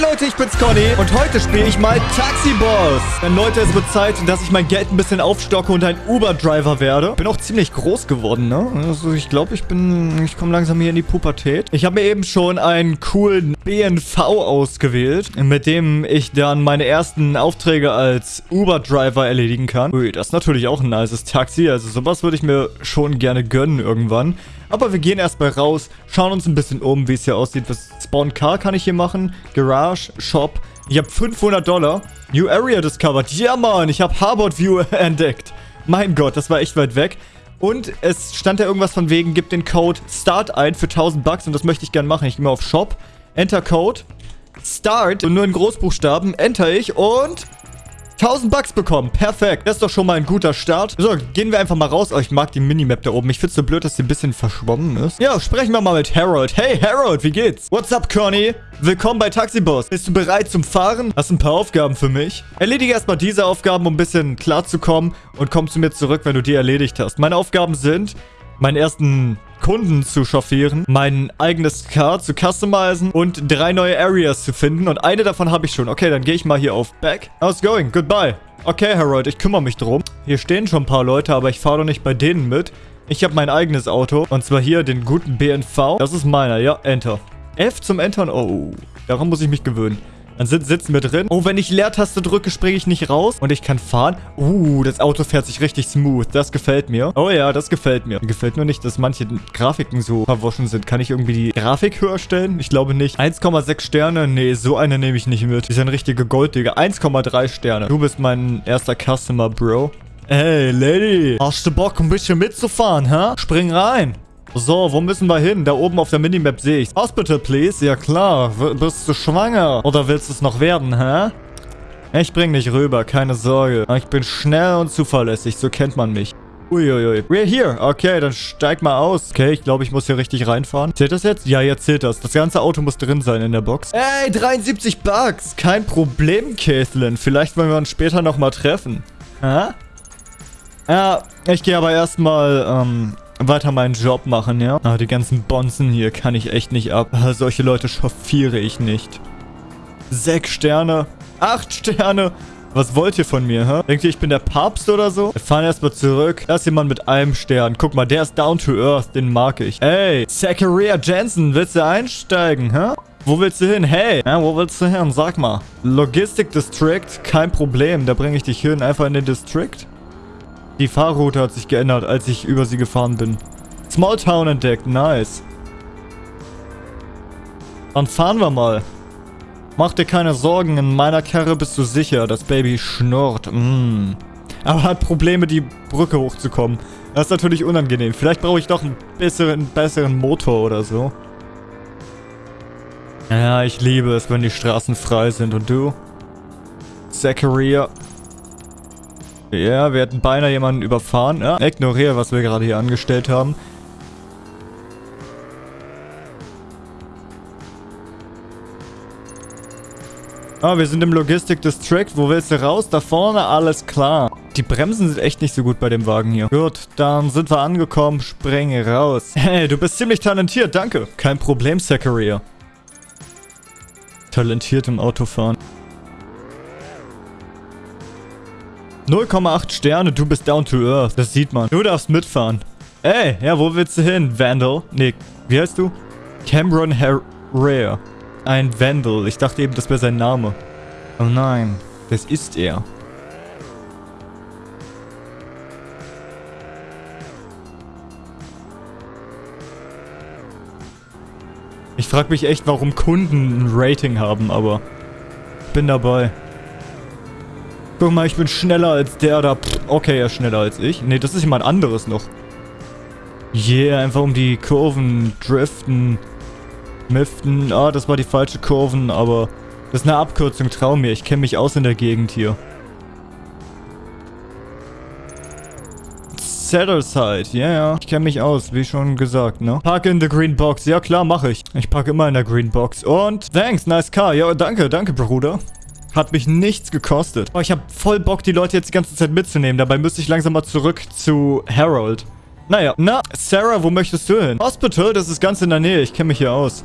Leute, ich bin's Conny und heute spiele ich mal Taxi Boss. Denn Leute, es wird Zeit, dass ich mein Geld ein bisschen aufstocke und ein Uber-Driver werde. Bin auch ziemlich groß geworden, ne? Also ich glaube, ich bin... Ich komme langsam hier in die Pubertät. Ich habe mir eben schon einen coolen BNV ausgewählt, mit dem ich dann meine ersten Aufträge als Uber-Driver erledigen kann. Ui, das ist natürlich auch ein nices Taxi. Also sowas würde ich mir schon gerne gönnen irgendwann. Aber wir gehen erstmal raus, schauen uns ein bisschen um, wie es hier aussieht. Was Spawn Car kann ich hier machen? Garage, Shop. Ich habe 500 Dollar. New Area discovered. Ja, Mann, ich habe Harbord View entdeckt. Mein Gott, das war echt weit weg. Und es stand da irgendwas von wegen, gib den Code START ein für 1000 Bucks und das möchte ich gerne machen. Ich gehe mal auf Shop, Enter Code, Start und nur in Großbuchstaben, enter ich und 1000 Bucks bekommen. Perfekt. Das ist doch schon mal ein guter Start. So, gehen wir einfach mal raus. Oh, ich mag die Minimap da oben. Ich find's so blöd, dass sie ein bisschen verschwommen ist. Ja, sprechen wir mal mit Harold. Hey, Harold, wie geht's? What's up, Conny? Willkommen bei Taxiboss. Bist du bereit zum Fahren? Hast ein paar Aufgaben für mich? Erledige erstmal diese Aufgaben, um ein bisschen klarzukommen und komm zu mir zurück, wenn du die erledigt hast. Meine Aufgaben sind, meinen ersten Kunden zu chauffieren, mein eigenes Car zu customizen und drei neue Areas zu finden. Und eine davon habe ich schon. Okay, dann gehe ich mal hier auf Back. How's going? Goodbye. Okay, Harold, ich kümmere mich drum. Hier stehen schon ein paar Leute, aber ich fahre doch nicht bei denen mit. Ich habe mein eigenes Auto. Und zwar hier den guten BNV. Das ist meiner, ja. Enter. F zum Entern. Oh, daran muss ich mich gewöhnen. Dann sit sitzen wir drin. Oh, wenn ich Leertaste drücke, springe ich nicht raus. Und ich kann fahren. Uh, das Auto fährt sich richtig smooth. Das gefällt mir. Oh ja, das gefällt mir. Mir gefällt nur nicht, dass manche Grafiken so verwaschen sind. Kann ich irgendwie die Grafik höher stellen? Ich glaube nicht. 1,6 Sterne? Nee, so eine nehme ich nicht mit. Die ist ein richtiger Golddigger. 1,3 Sterne. Du bist mein erster Customer, Bro. Hey, Lady. Hast du Bock, ein bisschen mitzufahren, hä? Spring rein. So, wo müssen wir hin? Da oben auf der Minimap sehe ich. Hospital, please. Ja klar. W bist du schwanger? Oder willst du es noch werden, hä? Ich bring dich rüber, keine Sorge. Ich bin schnell und zuverlässig, so kennt man mich. Uiuiui. We're here. Okay, dann steig mal aus. Okay, ich glaube, ich muss hier richtig reinfahren. Zählt das jetzt? Ja, jetzt zählt das. Das ganze Auto muss drin sein in der Box. Ey, 73 Bucks. Kein Problem, Caitlin. Vielleicht wollen wir uns später nochmal treffen. Hä? Ja, ich gehe aber erstmal, ähm, weiter meinen Job machen, ja? Ah, die ganzen Bonzen hier kann ich echt nicht ab. Ah, solche Leute chauffiere ich nicht. Sechs Sterne. Acht Sterne. Was wollt ihr von mir, hä? Denkt ihr, ich bin der Papst oder so? Wir fahren erstmal zurück. Da ist jemand mit einem Stern. Guck mal, der ist down to earth. Den mag ich. Ey, Zachariah Jensen, willst du einsteigen, hä? Wo willst du hin? Hey, ja, wo willst du hin? Sag mal. Logistic District, kein Problem. Da bringe ich dich hin. Einfach in den District. Die Fahrroute hat sich geändert, als ich über sie gefahren bin. Small Town entdeckt, nice. Dann fahren wir mal. Mach dir keine Sorgen, in meiner Karre bist du sicher. Das Baby schnurrt. Mm. Aber hat Probleme, die Brücke hochzukommen. Das ist natürlich unangenehm. Vielleicht brauche ich doch einen besseren, besseren Motor oder so. Ja, ich liebe es, wenn die Straßen frei sind. Und du? Zachariah. Ja, wir hätten beinahe jemanden überfahren. Ja, ignoriere, was wir gerade hier angestellt haben. Ah, wir sind im Logistik District. Wo willst du raus? Da vorne, alles klar. Die Bremsen sind echt nicht so gut bei dem Wagen hier. Gut, dann sind wir angekommen. Springe raus. Hey, du bist ziemlich talentiert, danke. Kein Problem, Zachariah. Talentiert im Autofahren. 0,8 Sterne, du bist down to earth. Das sieht man. Du darfst mitfahren. Ey, ja, wo willst du hin? Vandal? Nee, wie heißt du? Cameron Rare. Ein Vandal. Ich dachte eben, das wäre sein Name. Oh nein, das ist er. Ich frage mich echt, warum Kunden ein Rating haben, aber bin dabei. Guck mal, ich bin schneller als der da. Okay, er ist schneller als ich. Ne, das ist jemand anderes noch. Yeah, einfach um die Kurven driften. Miften. Ah, das war die falsche Kurven, aber das ist eine Abkürzung, trau mir. Ich kenne mich aus in der Gegend hier. Settleside, ja, yeah, ja. Ich kenne mich aus, wie schon gesagt, ne? Park in the green box. Ja, klar, mache ich. Ich parke immer in der green box. Und, thanks, nice car. Ja, danke, danke, Bruder. Hat mich nichts gekostet. Oh, ich habe voll Bock, die Leute jetzt die ganze Zeit mitzunehmen. Dabei müsste ich langsam mal zurück zu Harold. Naja, na, Sarah, wo möchtest du hin? Hospital, das ist ganz in der Nähe. Ich kenne mich hier aus.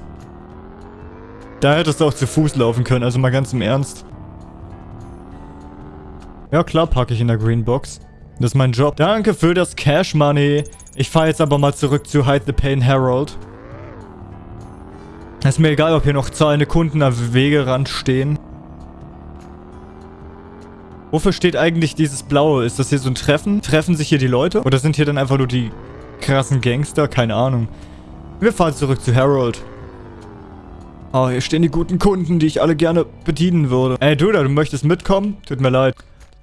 Da hättest du auch zu Fuß laufen können, also mal ganz im Ernst. Ja klar, packe ich in der Greenbox. Das ist mein Job. Danke für das Cash Money. Ich fahre jetzt aber mal zurück zu Hide the Pain Herald. Ist mir egal, ob hier noch zahlende Kunden am Wegerand stehen. Wofür steht eigentlich dieses Blaue? Ist das hier so ein Treffen? Treffen sich hier die Leute? Oder sind hier dann einfach nur die krassen Gangster? Keine Ahnung. Wir fahren zurück zu Harold. Oh, hier stehen die guten Kunden, die ich alle gerne bedienen würde. Ey, du da, du möchtest mitkommen? Tut mir leid.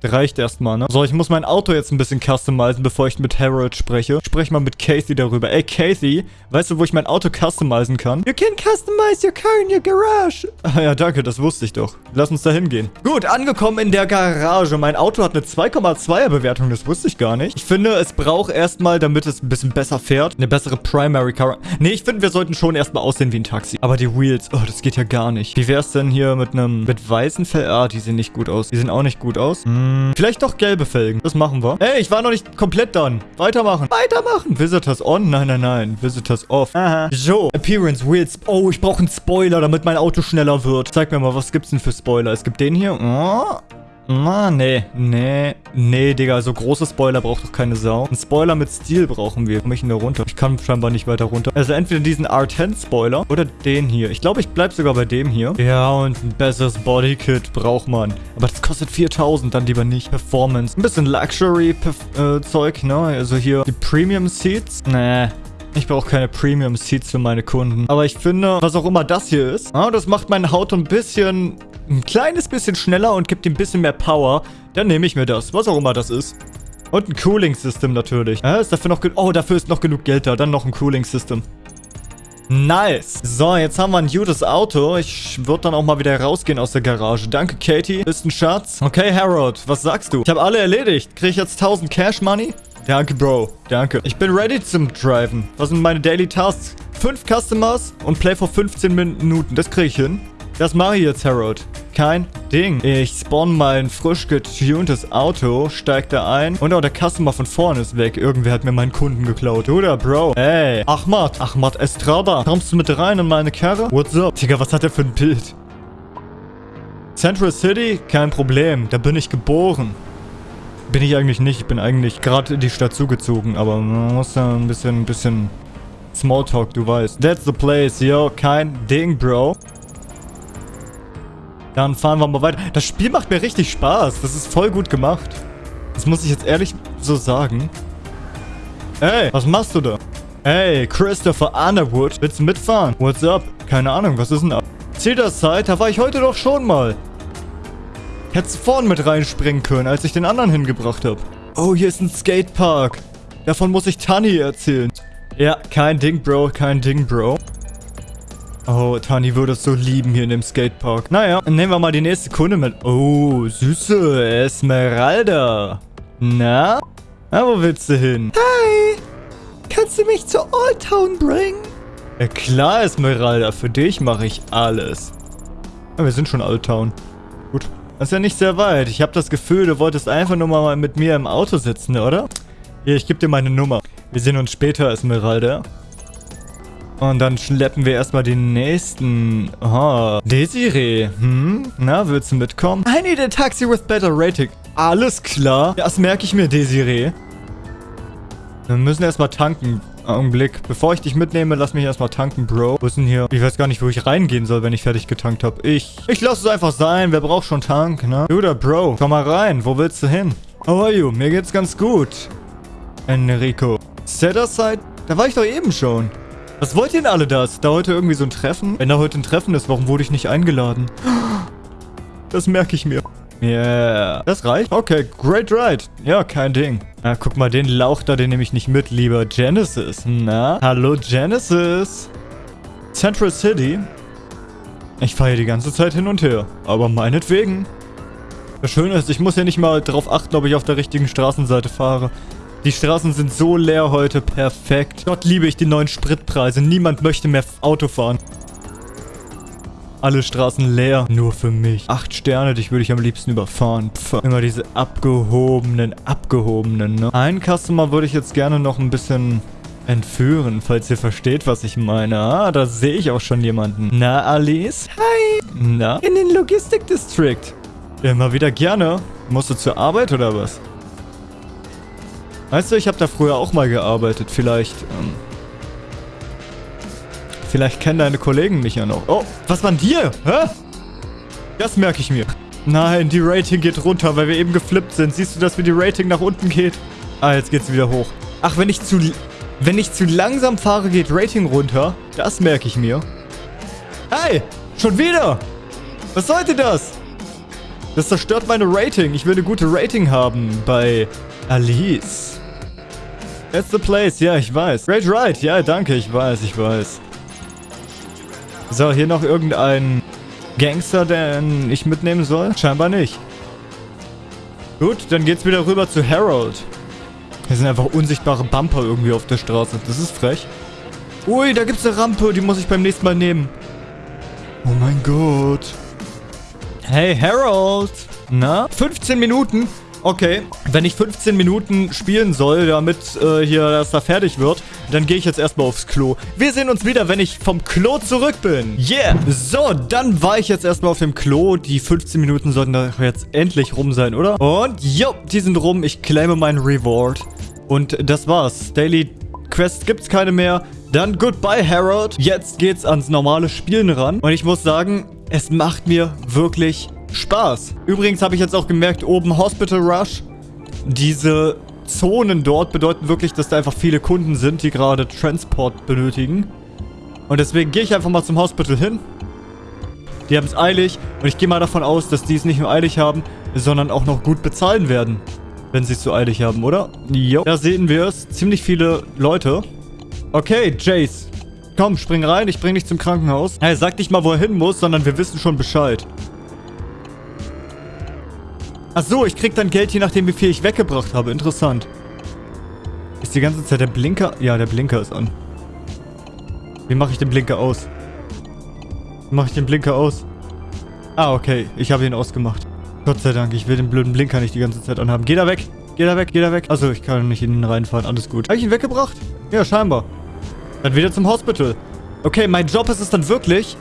Reicht erstmal, ne? So, ich muss mein Auto jetzt ein bisschen customizen, bevor ich mit Harold spreche. Ich spreche mal mit Kathy darüber. Ey, Kathy, weißt du, wo ich mein Auto customizen kann? You can customize your car in your garage. Ah ja, danke, das wusste ich doch. Lass uns da hingehen. Gut, angekommen in der Garage. Mein Auto hat eine 2,2er Bewertung, das wusste ich gar nicht. Ich finde, es braucht erstmal, damit es ein bisschen besser fährt, eine bessere Primary Car. Nee, ich finde, wir sollten schon erstmal aussehen wie ein Taxi. Aber die Wheels, oh, das geht ja gar nicht. Wie wäre es denn hier mit einem, mit weißen Fell? Ah, die sehen nicht gut aus. Die sehen auch nicht gut aus. Hm. Hm, vielleicht doch gelbe Felgen. Das machen wir. Ey, ich war noch nicht komplett done. Weitermachen. Weitermachen. Visitors on? Nein, nein, nein. Visitors off. Aha. So. Appearance, Wheels. Oh, ich brauche einen Spoiler, damit mein Auto schneller wird. Zeig mir mal, was gibt's denn für Spoiler? Es gibt den hier. Oh. Na, nee, nee, nee, Digga, so große Spoiler braucht doch keine Sau. Ein Spoiler mit Stil brauchen wir. Komm ich denn da runter? Ich kann scheinbar nicht weiter runter. Also entweder diesen R10-Spoiler oder den hier. Ich glaube, ich bleib sogar bei dem hier. Ja, und ein besseres Bodykit braucht man. Aber das kostet 4000, dann lieber nicht. Performance. Ein bisschen Luxury-Zeug, ne? Also hier die Premium-Seats. Nee, ich brauche keine Premium Seats für meine Kunden. Aber ich finde, was auch immer das hier ist, ah, das macht mein Auto ein bisschen ein kleines bisschen schneller und gibt ihm ein bisschen mehr Power, dann nehme ich mir das. Was auch immer das ist. Und ein Cooling-System natürlich. Ja, ist dafür noch... Oh, dafür ist noch genug Geld da. Dann noch ein Cooling-System. Nice. So, jetzt haben wir ein gutes Auto. Ich würde dann auch mal wieder rausgehen aus der Garage. Danke, Katie. Bist ein Schatz. Okay, Harold, was sagst du? Ich habe alle erledigt. Kriege ich jetzt 1000 Cash Money? Danke, Bro. Danke. Ich bin ready zum Driven. Was sind meine Daily Tasks? 5 Customers und Play vor 15 Minuten. Das kriege ich hin. Das mache ich jetzt, Harold. Kein Ding. Ich spawn mein frisch getuntes Auto, steig da ein und auch der Customer von vorne ist weg. Irgendwer hat mir meinen Kunden geklaut. Oder, Bro? Ey, Ahmad. Ahmad Estrada. Kommst du mit rein in meine Karre? What's up? Digga, was hat der für ein Bild? Central City? Kein Problem. Da bin ich geboren. Bin ich eigentlich nicht. Ich bin eigentlich gerade in die Stadt zugezogen. Aber man muss da ein bisschen, ein bisschen Smalltalk, du weißt. That's the place, yo. Kein Ding, Bro. Dann fahren wir mal weiter. Das Spiel macht mir richtig Spaß. Das ist voll gut gemacht. Das muss ich jetzt ehrlich so sagen. Ey, was machst du da? Ey, Christopher Underwood. Willst du mitfahren? What's up? Keine Ahnung, was ist denn ab? Cedar-Side, da war ich heute doch schon mal. Hättest vorne mit reinspringen können, als ich den anderen hingebracht habe. Oh, hier ist ein Skatepark. Davon muss ich Tani erzählen. Ja, kein Ding, Bro, kein Ding, Bro. Oh, Tani würde es so lieben hier in dem Skatepark. Naja, nehmen wir mal die nächste Kunde mit. Oh, süße Esmeralda. Na? Na, wo willst du hin? Hi. Kannst du mich zur Old Town bringen? Ja klar, Esmeralda. Für dich mache ich alles. Ja, wir sind schon Old Town. Gut. Das ist ja nicht sehr weit. Ich habe das Gefühl, du wolltest einfach nur mal mit mir im Auto sitzen, oder? Hier, ich gebe dir meine Nummer. Wir sehen uns später, Esmeralda. Und dann schleppen wir erstmal den nächsten. Oh, Desiree. Hm? Na, willst du mitkommen? I need a taxi with better rating. Alles klar. Das merke ich mir, Desiree. Wir müssen erstmal tanken. Augenblick. Bevor ich dich mitnehme, lass mich erstmal tanken, Bro. Wo ist denn hier? Ich weiß gar nicht, wo ich reingehen soll, wenn ich fertig getankt habe. Ich. Ich lasse es einfach sein. Wer braucht schon Tank, ne? Du da, Bro. Komm mal rein. Wo willst du hin? How are you? Mir geht's ganz gut. Enrico. Set aside? Da war ich doch eben schon. Was wollt ihr denn alle das? Da heute irgendwie so ein Treffen? Wenn da heute ein Treffen ist, warum wurde ich nicht eingeladen? Das merke ich mir. Yeah. Das reicht? Okay, great ride. Ja, kein Ding. Na, guck mal, den Lauch da, den nehme ich nicht mit, lieber Genesis. Na? Hallo, Genesis. Central City. Ich fahre hier die ganze Zeit hin und her. Aber meinetwegen. Das Schöne ist, ich muss ja nicht mal darauf achten, ob ich auf der richtigen Straßenseite fahre. Die Straßen sind so leer heute. Perfekt. Gott liebe ich die neuen Spritpreise. Niemand möchte mehr Auto fahren. Alle Straßen leer. Nur für mich. Acht Sterne, dich würde ich am liebsten überfahren. Pff. Immer diese abgehobenen, abgehobenen, ne? Einen Customer würde ich jetzt gerne noch ein bisschen Entführen, falls ihr versteht, was ich meine. Ah, da sehe ich auch schon jemanden. Na, Alice? Hi. Na? In den Logistik District. Immer wieder gerne. Musst du zur Arbeit oder was? Weißt du, ich habe da früher auch mal gearbeitet. Vielleicht, ähm... Vielleicht kennen deine Kollegen mich ja noch. Oh, was war denn dir? Hä? Das merke ich mir. Nein, die Rating geht runter, weil wir eben geflippt sind. Siehst du, dass wie die Rating nach unten geht? Ah, jetzt geht's wieder hoch. Ach, wenn ich zu... Wenn ich zu langsam fahre, geht Rating runter. Das merke ich mir. Hey, schon wieder. Was sollte das? Das zerstört meine Rating. Ich will eine gute Rating haben bei Alice. That's the place. Ja, ich weiß. Great Ride. Ja, danke. Ich weiß, ich weiß. So, hier noch irgendein Gangster, den ich mitnehmen soll? Scheinbar nicht. Gut, dann geht's wieder rüber zu Harold. Hier sind einfach unsichtbare Bumper irgendwie auf der Straße. Das ist frech. Ui, da gibt's eine Rampe. Die muss ich beim nächsten Mal nehmen. Oh mein Gott. Hey, Harold. Na? 15 Minuten? Okay, wenn ich 15 Minuten spielen soll, damit äh, hier das da fertig wird, dann gehe ich jetzt erstmal aufs Klo. Wir sehen uns wieder, wenn ich vom Klo zurück bin. Yeah! So, dann war ich jetzt erstmal auf dem Klo. Die 15 Minuten sollten doch jetzt endlich rum sein, oder? Und, jo, die sind rum. Ich claime meinen Reward. Und das war's. Daily Quest gibt's keine mehr. Dann goodbye, Harold. Jetzt geht's ans normale Spielen ran. Und ich muss sagen, es macht mir wirklich Spaß. Übrigens habe ich jetzt auch gemerkt, oben Hospital Rush. Diese Zonen dort bedeuten wirklich, dass da einfach viele Kunden sind, die gerade Transport benötigen. Und deswegen gehe ich einfach mal zum Hospital hin. Die haben es eilig und ich gehe mal davon aus, dass die es nicht nur eilig haben, sondern auch noch gut bezahlen werden. Wenn sie es so eilig haben, oder? Jo. Da sehen wir es. Ziemlich viele Leute. Okay, Jace. Komm, spring rein, ich bring dich zum Krankenhaus. Hey, sag nicht mal, wo er hin muss, sondern wir wissen schon Bescheid. Ach so, ich krieg dann Geld, je nachdem, wie viel ich weggebracht habe. Interessant. Ist die ganze Zeit der Blinker... Ja, der Blinker ist an. Wie mache ich den Blinker aus? Wie mache ich den Blinker aus? Ah, okay. Ich habe ihn ausgemacht. Gott sei Dank, ich will den blöden Blinker nicht die ganze Zeit anhaben. Geh da weg! Geh da weg, geh da weg. Achso, ich kann nicht in ihn reinfahren. Alles gut. Habe ich ihn weggebracht? Ja, scheinbar. Dann wieder zum Hospital. Okay, mein Job ist es dann wirklich,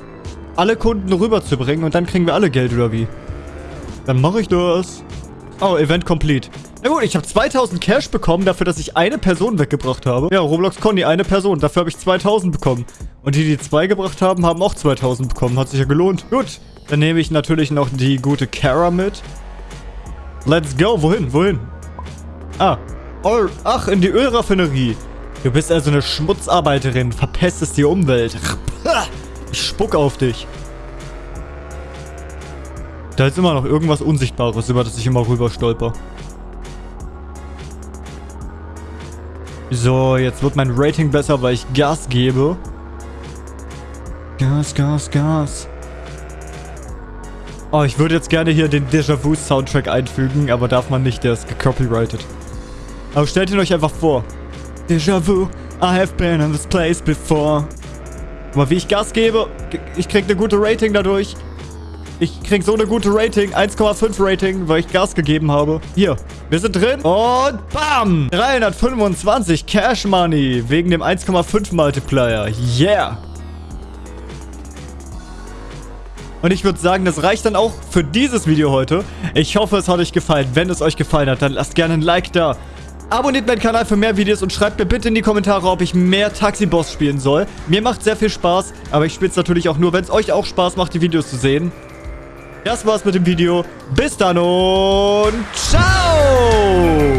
alle Kunden rüberzubringen und dann kriegen wir alle Geld, oder wie? Dann mache ich das. Oh, Event complete. Na gut, ich habe 2000 Cash bekommen dafür, dass ich eine Person weggebracht habe. Ja, Roblox Conny, eine Person. Dafür habe ich 2000 bekommen. Und die, die zwei gebracht haben, haben auch 2000 bekommen. Hat sich ja gelohnt. Gut, dann nehme ich natürlich noch die gute Kara mit. Let's go. Wohin? Wohin? Ah. Oh, ach, in die Ölraffinerie. Du bist also eine Schmutzarbeiterin. Verpestest die Umwelt. Ich spuck auf dich. Da ist immer noch irgendwas Unsichtbares, über das ich immer rüber stolper. So, jetzt wird mein Rating besser, weil ich Gas gebe. Gas, Gas, Gas. Oh, ich würde jetzt gerne hier den Déjà-vu-Soundtrack einfügen, aber darf man nicht, der ist gecopyrighted. Aber stellt ihn euch einfach vor. Déjà-vu, I have been in this place before. Aber wie ich Gas gebe, ich krieg eine gute Rating dadurch. Ich krieg so eine gute Rating. 1,5 Rating, weil ich Gas gegeben habe. Hier, wir sind drin. Und bam! 325 Cash Money wegen dem 1,5 Multiplier. Yeah! Und ich würde sagen, das reicht dann auch für dieses Video heute. Ich hoffe, es hat euch gefallen. Wenn es euch gefallen hat, dann lasst gerne ein Like da. Abonniert meinen Kanal für mehr Videos und schreibt mir bitte in die Kommentare, ob ich mehr Taxi-Boss spielen soll. Mir macht sehr viel Spaß, aber ich spiele es natürlich auch nur, wenn es euch auch Spaß macht, die Videos zu sehen. Das war's mit dem Video. Bis dann und ciao!